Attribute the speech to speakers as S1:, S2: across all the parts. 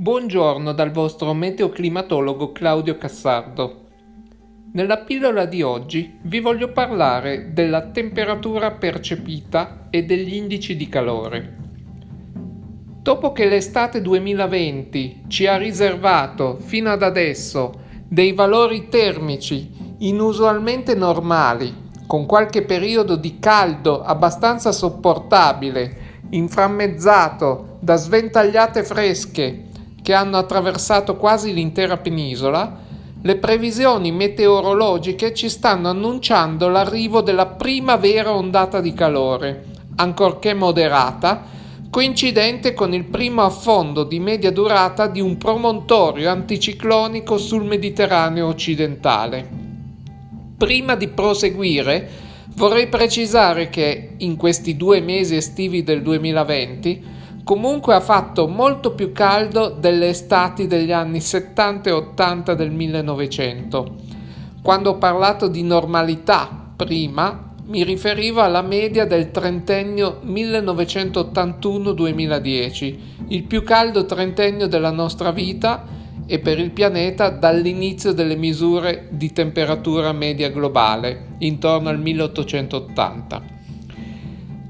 S1: Buongiorno dal vostro meteoclimatologo Claudio Cassardo. Nella pillola di oggi vi voglio parlare della temperatura percepita e degli indici di calore. Dopo che l'estate 2020 ci ha riservato fino ad adesso dei valori termici inusualmente normali, con qualche periodo di caldo abbastanza sopportabile, inframmezzato da sventagliate fresche che hanno attraversato quasi l'intera penisola, le previsioni meteorologiche ci stanno annunciando l'arrivo della prima vera ondata di calore, ancorché moderata, coincidente con il primo affondo di media durata di un promontorio anticiclonico sul Mediterraneo occidentale. Prima di proseguire, vorrei precisare che in questi due mesi estivi del 2020 comunque ha fatto molto più caldo delle estati degli anni 70 e 80 del 1900. Quando ho parlato di normalità prima, mi riferivo alla media del trentennio 1981-2010, il più caldo trentennio della nostra vita e per il pianeta dall'inizio delle misure di temperatura media globale, intorno al 1880.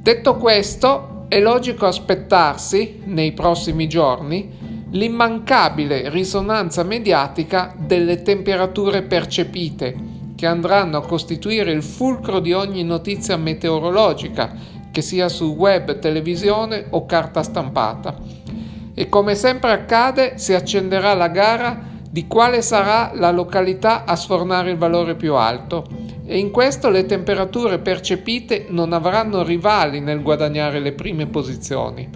S1: Detto questo, è logico aspettarsi, nei prossimi giorni, l'immancabile risonanza mediatica delle temperature percepite, che andranno a costituire il fulcro di ogni notizia meteorologica, che sia su web, televisione o carta stampata. E come sempre accade, si accenderà la gara di quale sarà la località a sfornare il valore più alto e in questo le temperature percepite non avranno rivali nel guadagnare le prime posizioni.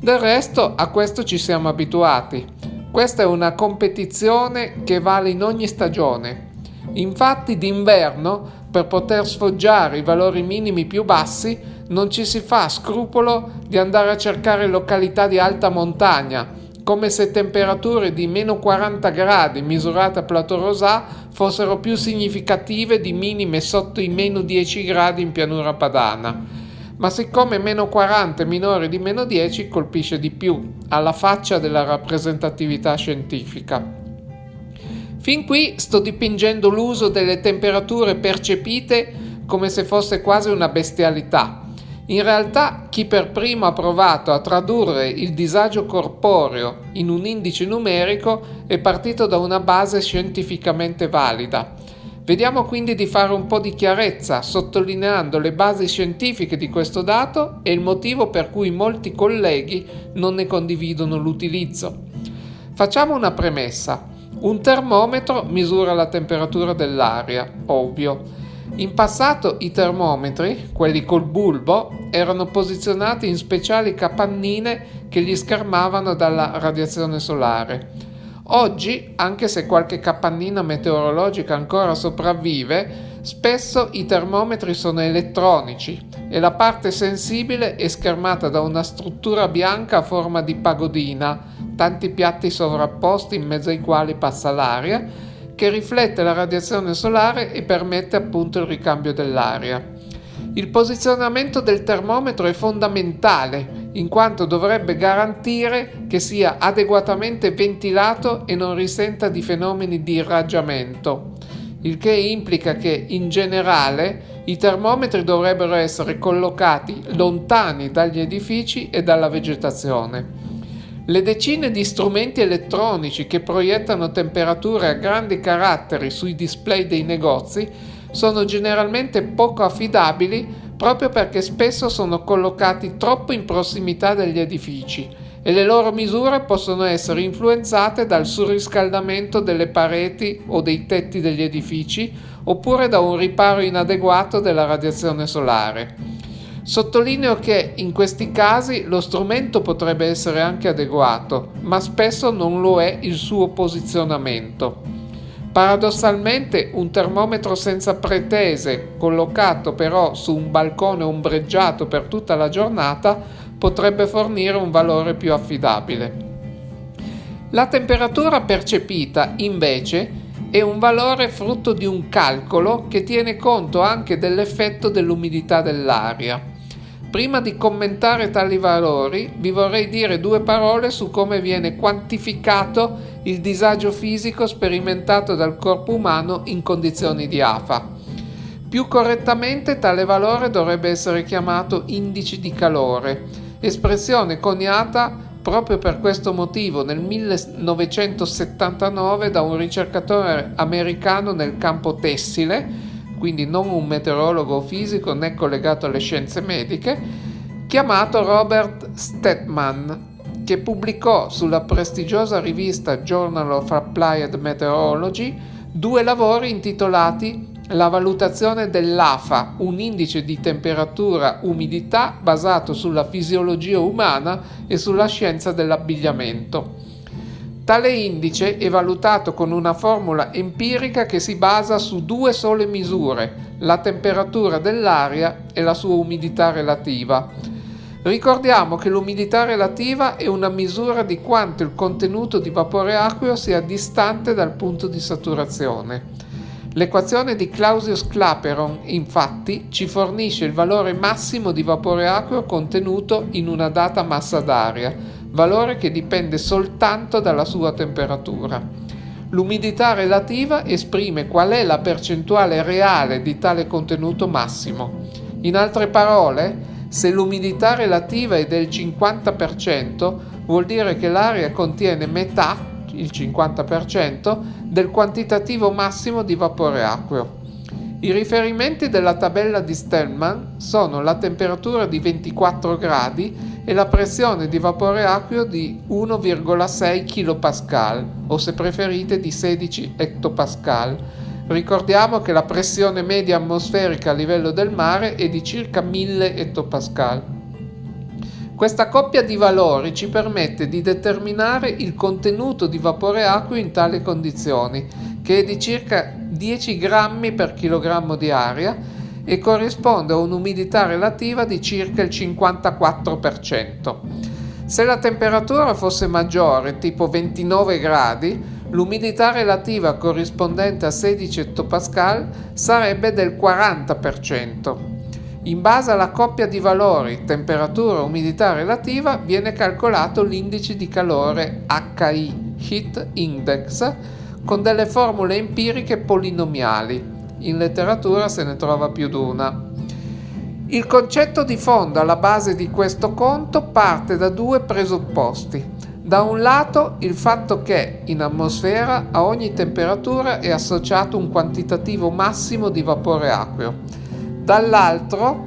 S1: Del resto a questo ci siamo abituati. Questa è una competizione che vale in ogni stagione. Infatti d'inverno, per poter sfoggiare i valori minimi più bassi, non ci si fa scrupolo di andare a cercare località di alta montagna, come se temperature di meno 40 gradi misurate a Plateau Rosà fossero più significative di minime sotto i meno 10 gradi in pianura padana. Ma siccome meno 40 è minore di meno 10 colpisce di più, alla faccia della rappresentatività scientifica. Fin qui sto dipingendo l'uso delle temperature percepite come se fosse quasi una bestialità, in realtà chi per primo ha provato a tradurre il disagio corporeo in un indice numerico è partito da una base scientificamente valida. Vediamo quindi di fare un po' di chiarezza sottolineando le basi scientifiche di questo dato e il motivo per cui molti colleghi non ne condividono l'utilizzo. Facciamo una premessa. Un termometro misura la temperatura dell'aria, ovvio in passato i termometri, quelli col bulbo, erano posizionati in speciali capannine che li schermavano dalla radiazione solare. Oggi, anche se qualche capannina meteorologica ancora sopravvive, spesso i termometri sono elettronici e la parte sensibile è schermata da una struttura bianca a forma di pagodina, tanti piatti sovrapposti in mezzo ai quali passa l'aria che riflette la radiazione solare e permette appunto il ricambio dell'aria. Il posizionamento del termometro è fondamentale in quanto dovrebbe garantire che sia adeguatamente ventilato e non risenta di fenomeni di irraggiamento, il che implica che in generale i termometri dovrebbero essere collocati lontani dagli edifici e dalla vegetazione. Le decine di strumenti elettronici che proiettano temperature a grandi caratteri sui display dei negozi sono generalmente poco affidabili proprio perché spesso sono collocati troppo in prossimità degli edifici e le loro misure possono essere influenzate dal surriscaldamento delle pareti o dei tetti degli edifici oppure da un riparo inadeguato della radiazione solare. Sottolineo che in questi casi lo strumento potrebbe essere anche adeguato, ma spesso non lo è il suo posizionamento. Paradossalmente un termometro senza pretese, collocato però su un balcone ombreggiato per tutta la giornata, potrebbe fornire un valore più affidabile. La temperatura percepita, invece, è un valore frutto di un calcolo che tiene conto anche dell'effetto dell'umidità dell'aria. Prima di commentare tali valori vi vorrei dire due parole su come viene quantificato il disagio fisico sperimentato dal corpo umano in condizioni di AFA. Più correttamente tale valore dovrebbe essere chiamato indice di calore, espressione coniata proprio per questo motivo nel 1979 da un ricercatore americano nel campo tessile quindi non un meteorologo fisico né collegato alle scienze mediche, chiamato Robert Stetman, che pubblicò sulla prestigiosa rivista Journal of Applied Meteorology due lavori intitolati La valutazione dell'AFA, un indice di temperatura umidità basato sulla fisiologia umana e sulla scienza dell'abbigliamento. Tale indice è valutato con una formula empirica che si basa su due sole misure, la temperatura dell'aria e la sua umidità relativa. Ricordiamo che l'umidità relativa è una misura di quanto il contenuto di vapore acqueo sia distante dal punto di saturazione. L'equazione di Clausius-Clapeyron, infatti, ci fornisce il valore massimo di vapore acqueo contenuto in una data massa d'aria, valore che dipende soltanto dalla sua temperatura. L'umidità relativa esprime qual è la percentuale reale di tale contenuto massimo. In altre parole, se l'umidità relativa è del 50%, vuol dire che l'aria contiene metà, il 50%, del quantitativo massimo di vapore acqueo. I riferimenti della tabella di Stellman sono la temperatura di 24 gradi e la pressione di vapore acqueo di 1,6 kPa o se preferite di 16 ettopascal. Ricordiamo che la pressione media atmosferica a livello del mare è di circa 1000 ettopascal. Questa coppia di valori ci permette di determinare il contenuto di vapore acqueo in tali condizioni, che è di circa 10 grammi per chilogrammo di aria e corrisponde a un'umidità relativa di circa il 54%. Se la temperatura fosse maggiore, tipo 29 gradi, l'umidità relativa corrispondente a 16 ettopascal sarebbe del 40%. In base alla coppia di valori temperatura-umidità relativa viene calcolato l'indice di calore HI, Heat Index, con delle formule empiriche polinomiali in letteratura se ne trova più di una. Il concetto di fondo alla base di questo conto parte da due presupposti. Da un lato il fatto che in atmosfera a ogni temperatura è associato un quantitativo massimo di vapore acqueo. Dall'altro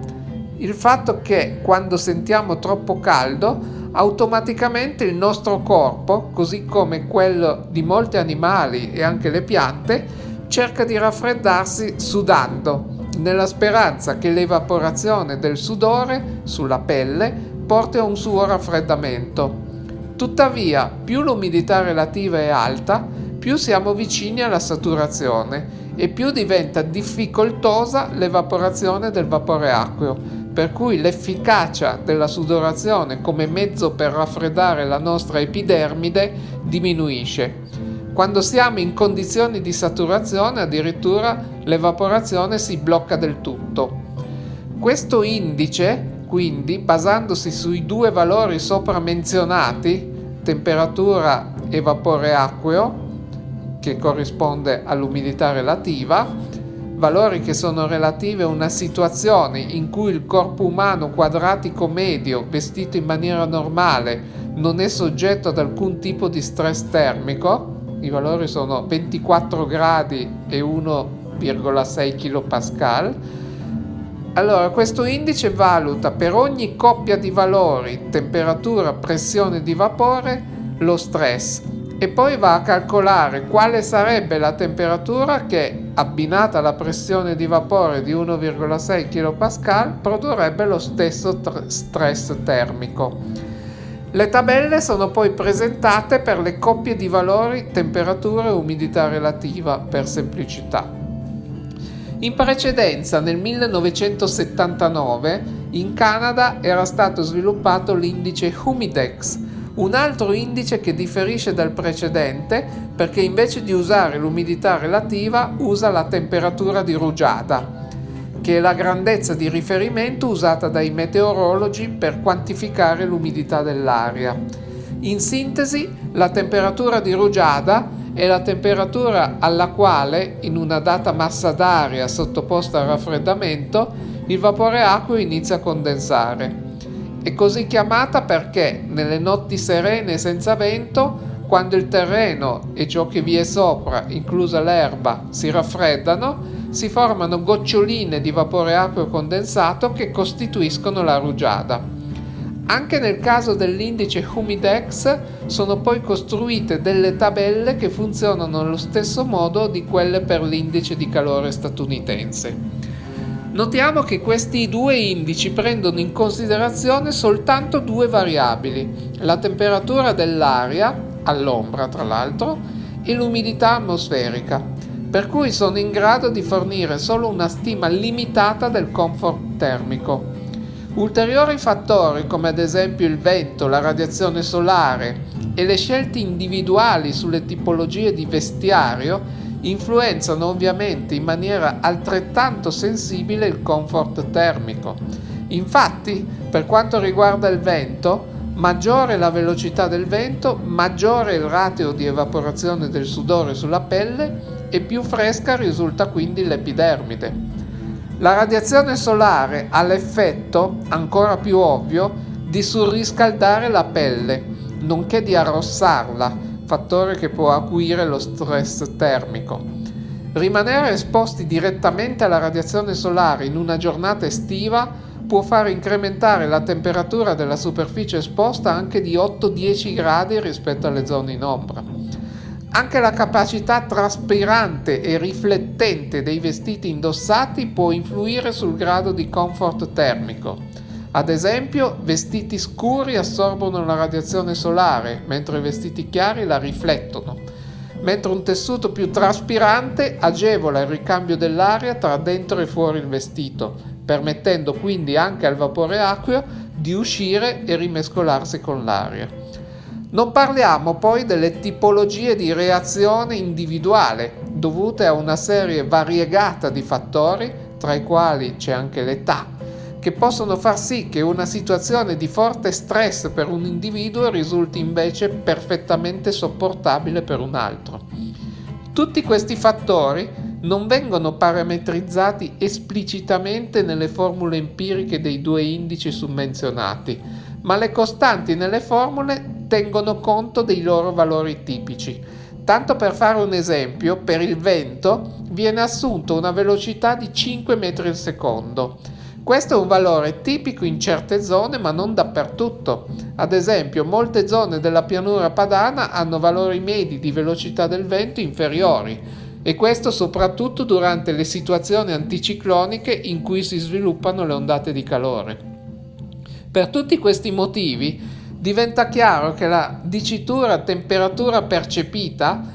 S1: il fatto che quando sentiamo troppo caldo automaticamente il nostro corpo, così come quello di molti animali e anche le piante, cerca di raffreddarsi sudando, nella speranza che l'evaporazione del sudore sulla pelle porti a un suo raffreddamento. Tuttavia, più l'umidità relativa è alta, più siamo vicini alla saturazione e più diventa difficoltosa l'evaporazione del vapore acqueo, per cui l'efficacia della sudorazione come mezzo per raffreddare la nostra epidermide diminuisce. Quando siamo in condizioni di saturazione addirittura l'evaporazione si blocca del tutto. Questo indice, quindi, basandosi sui due valori sopra menzionati, temperatura e vapore acqueo, che corrisponde all'umidità relativa, valori che sono relativi a una situazione in cui il corpo umano quadratico medio, vestito in maniera normale, non è soggetto ad alcun tipo di stress termico, i valori sono 24 gradi e 1,6 kPa. Allora, questo indice valuta per ogni coppia di valori, temperatura, pressione di vapore, lo stress e poi va a calcolare quale sarebbe la temperatura che, abbinata alla pressione di vapore di 1,6 kPa, produrrebbe lo stesso stress termico. Le tabelle sono poi presentate per le coppie di valori temperatura e umidità relativa per semplicità. In precedenza, nel 1979, in Canada era stato sviluppato l'indice Humidex, un altro indice che differisce dal precedente perché invece di usare l'umidità relativa usa la temperatura di rugiada. che è la grandezza di riferimento usata dai meteorologi per quantificare l'umidità dell'aria. In sintesi, la temperatura di rugiada è la temperatura alla quale, in una data massa d'aria sottoposta al raffreddamento, il vapore acqueo inizia a condensare. È così chiamata perché nelle notti serene senza vento, quando il terreno e ciò che vi è sopra, inclusa l'erba, si raffreddano, si formano goccioline di vapore acqueo condensato che costituiscono la rugiada. Anche nel caso dell'indice Humidex sono poi costruite delle tabelle che funzionano allo stesso modo di quelle per l'indice di calore statunitense. Notiamo che questi due indici prendono in considerazione soltanto due variabili, la temperatura dell'aria, all'ombra tra l'altro, e l'umidità atmosferica, per cui sono in grado di fornire solo una stima limitata del comfort termico. Ulteriori fattori come ad esempio il vento, la radiazione solare e le scelte individuali sulle tipologie di vestiario influenzano ovviamente in maniera altrettanto sensibile il comfort termico. Infatti, per quanto riguarda il vento, maggiore la velocità del vento, maggiore il ratio di evaporazione del sudore sulla pelle e più fresca risulta quindi l'epidermide. La radiazione solare ha l'effetto, ancora più ovvio, di surriscaldare la pelle, nonché di arrossarla, fattore che può acuire lo stress termico. Rimanere esposti direttamente alla radiazione solare in una giornata estiva può far incrementare la temperatura della superficie esposta anche di 8-10 gradi rispetto alle zone in ombra. Anche la capacità traspirante e riflettente dei vestiti indossati può influire sul grado di comfort termico. Ad esempio, vestiti scuri assorbono la radiazione solare, mentre vestiti chiari la riflettono, mentre un tessuto più traspirante agevola il ricambio dell'aria tra dentro e fuori il vestito, permettendo quindi anche al vapore acqueo di uscire e rimescolarsi con l'aria. Non parliamo poi delle tipologie di reazione individuale dovute a una serie variegata di fattori, tra i quali c'è anche l'età, che possono far sì che una situazione di forte stress per un individuo risulti invece perfettamente sopportabile per un altro. Tutti questi fattori non vengono parametrizzati esplicitamente nelle formule empiriche dei due indici summenzionati, ma le costanti nelle formule tengono conto dei loro valori tipici. Tanto per fare un esempio, per il vento viene assunto una velocità di 5 metri al secondo. Questo è un valore tipico in certe zone ma non dappertutto. Ad esempio, molte zone della pianura padana hanno valori medi di velocità del vento inferiori e questo soprattutto durante le situazioni anticicloniche in cui si sviluppano le ondate di calore. Per tutti questi motivi diventa chiaro che la dicitura temperatura percepita,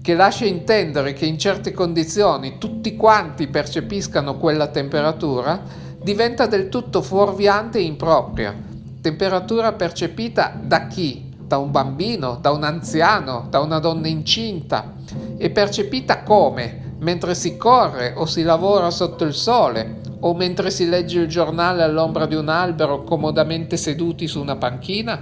S1: che lascia intendere che in certe condizioni tutti quanti percepiscano quella temperatura, diventa del tutto fuorviante e impropria. Temperatura percepita da chi? Da un bambino, da un anziano, da una donna incinta. E percepita come? Mentre si corre o si lavora sotto il sole, o mentre si legge il giornale all'ombra di un albero comodamente seduti su una panchina?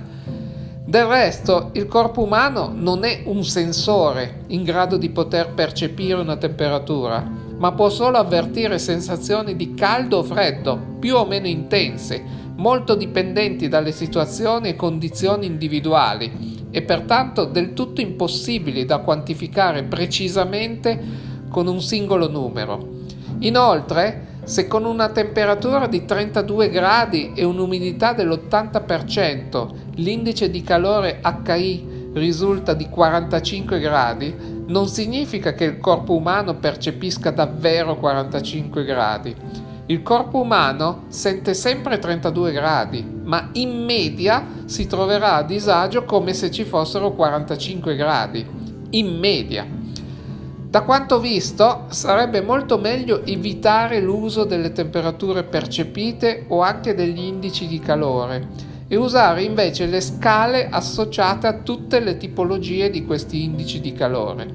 S1: Del resto, il corpo umano non è un sensore in grado di poter percepire una temperatura, ma può solo avvertire sensazioni di caldo o freddo, più o meno intense, molto dipendenti dalle situazioni e condizioni individuali e pertanto del tutto impossibili da quantificare precisamente con un singolo numero. Inoltre, se con una temperatura di 32 gradi e un'umidità dell'80% l'indice di calore HI risulta di 45 gradi, non significa che il corpo umano percepisca davvero 45 gradi. Il corpo umano sente sempre 32 gradi, ma in media si troverà a disagio come se ci fossero 45 gradi. In media. Da quanto visto, sarebbe molto meglio evitare l'uso delle temperature percepite o anche degli indici di calore e usare invece le scale associate a tutte le tipologie di questi indici di calore.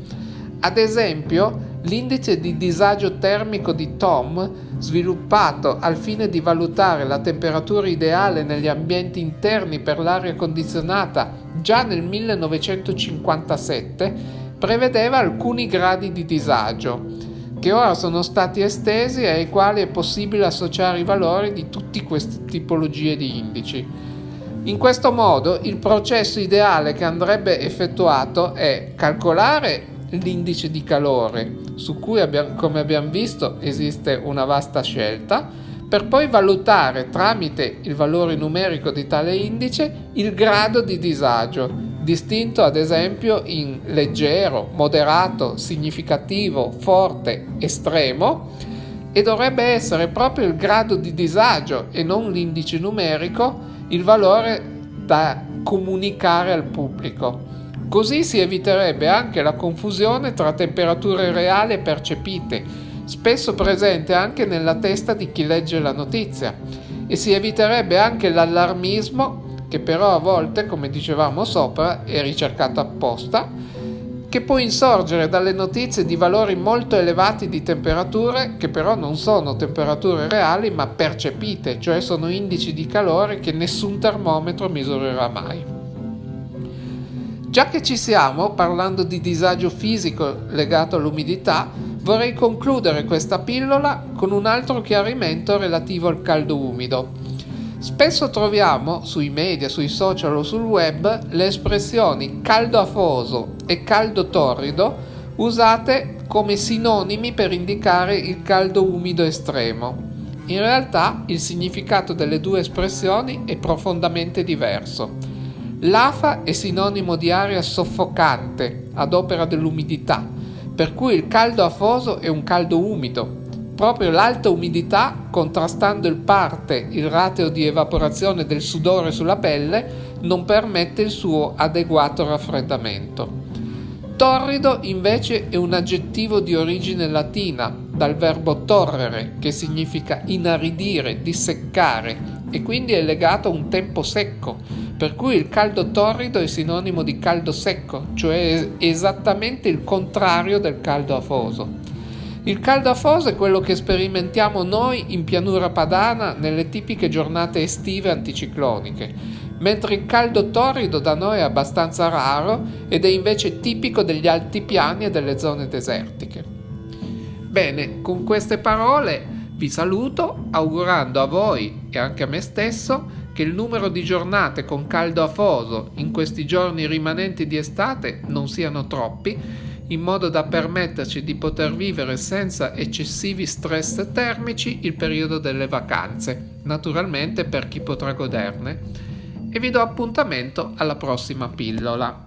S1: Ad esempio, L'indice di disagio termico di Tom, sviluppato al fine di valutare la temperatura ideale negli ambienti interni per l'aria condizionata già nel 1957, prevedeva alcuni gradi di disagio, che ora sono stati estesi e ai quali è possibile associare i valori di tutte queste tipologie di indici. In questo modo il processo ideale che andrebbe effettuato è calcolare l'indice di calore, su cui abbiamo, come abbiamo visto esiste una vasta scelta, per poi valutare tramite il valore numerico di tale indice il grado di disagio, distinto ad esempio in leggero, moderato, significativo, forte, estremo, e dovrebbe essere proprio il grado di disagio e non l'indice numerico il valore da comunicare al pubblico. Così si eviterebbe anche la confusione tra temperature reali e percepite, spesso presente anche nella testa di chi legge la notizia, e si eviterebbe anche l'allarmismo, che però a volte, come dicevamo sopra, è ricercato apposta, che può insorgere dalle notizie di valori molto elevati di temperature, che però non sono temperature reali ma percepite, cioè sono indici di calore che nessun termometro misurerà mai. Già che ci siamo, parlando di disagio fisico legato all'umidità, vorrei concludere questa pillola con un altro chiarimento relativo al caldo umido. Spesso troviamo sui media, sui social o sul web le espressioni caldo afoso e caldo torrido usate come sinonimi per indicare il caldo umido estremo. In realtà il significato delle due espressioni è profondamente diverso. L'afa è sinonimo di aria soffocante ad opera dell'umidità, per cui il caldo afoso è un caldo umido. Proprio l'alta umidità, contrastando il parte il rateo di evaporazione del sudore sulla pelle, non permette il suo adeguato raffreddamento. Torrido invece è un aggettivo di origine latina, dal verbo torrere, che significa inaridire, disseccare, e quindi è legato a un tempo secco, per cui il caldo torrido è sinonimo di caldo secco, cioè esattamente il contrario del caldo afoso. Il caldo afoso è quello che sperimentiamo noi in pianura padana nelle tipiche giornate estive anticicloniche, mentre il caldo torrido da noi è abbastanza raro ed è invece tipico degli altipiani e delle zone desertiche. Bene, con queste parole vi saluto augurando a voi e anche a me stesso che il numero di giornate con caldo afoso in questi giorni rimanenti di estate non siano troppi, in modo da permetterci di poter vivere senza eccessivi stress termici il periodo delle vacanze, naturalmente per chi potrà goderne. E vi do appuntamento alla prossima pillola.